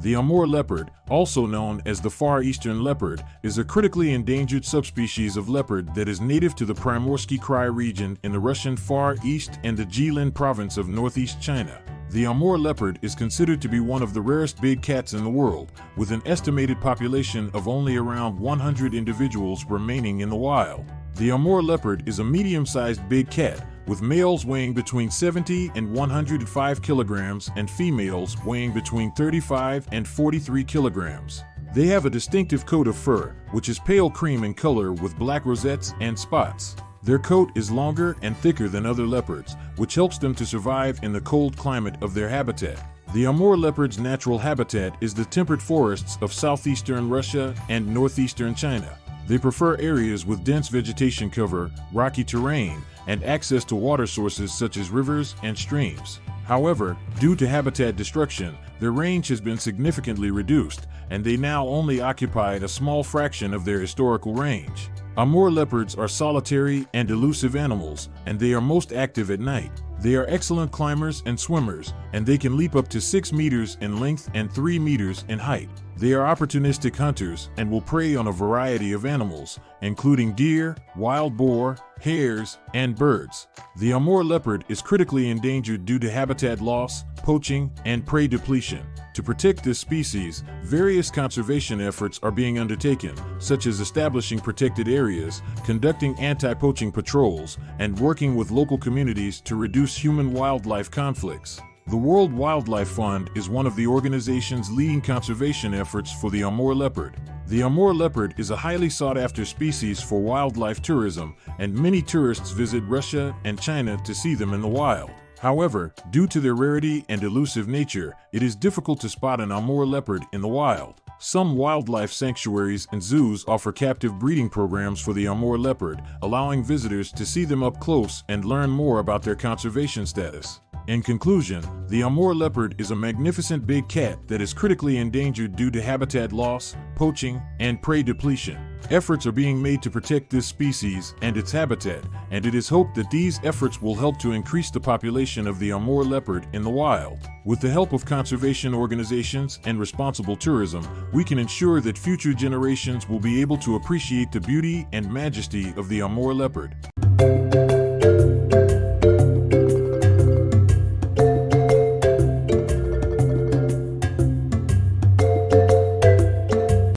The Amur leopard, also known as the Far Eastern leopard, is a critically endangered subspecies of leopard that is native to the Primorsky Krai region in the Russian Far East and the Jilin province of northeast China. The Amur leopard is considered to be one of the rarest big cats in the world, with an estimated population of only around 100 individuals remaining in the wild. The Amur leopard is a medium-sized big cat, with males weighing between 70 and 105 kilograms and females weighing between 35 and 43 kilograms. They have a distinctive coat of fur, which is pale cream in color with black rosettes and spots. Their coat is longer and thicker than other leopards, which helps them to survive in the cold climate of their habitat. The Amur leopard's natural habitat is the temperate forests of southeastern Russia and northeastern China. They prefer areas with dense vegetation cover, rocky terrain, and access to water sources such as rivers and streams. However, due to habitat destruction, their range has been significantly reduced, and they now only occupy a small fraction of their historical range. Amur leopards are solitary and elusive animals, and they are most active at night. They are excellent climbers and swimmers, and they can leap up to 6 meters in length and 3 meters in height. They are opportunistic hunters and will prey on a variety of animals, including deer, wild boar, hares, and birds. The Amur leopard is critically endangered due to habitat loss, poaching, and prey depletion. To protect this species, various conservation efforts are being undertaken, such as establishing protected areas, conducting anti-poaching patrols, and working with local communities to reduce human-wildlife conflicts. The World Wildlife Fund is one of the organization's leading conservation efforts for the Amur leopard. The Amur leopard is a highly sought-after species for wildlife tourism, and many tourists visit Russia and China to see them in the wild. However, due to their rarity and elusive nature, it is difficult to spot an Amur leopard in the wild. Some wildlife sanctuaries and zoos offer captive breeding programs for the Amur leopard, allowing visitors to see them up close and learn more about their conservation status. In conclusion, the Amur leopard is a magnificent big cat that is critically endangered due to habitat loss, poaching, and prey depletion. Efforts are being made to protect this species and its habitat, and it is hoped that these efforts will help to increase the population of the Amur leopard in the wild. With the help of conservation organizations and responsible tourism, we can ensure that future generations will be able to appreciate the beauty and majesty of the Amur leopard.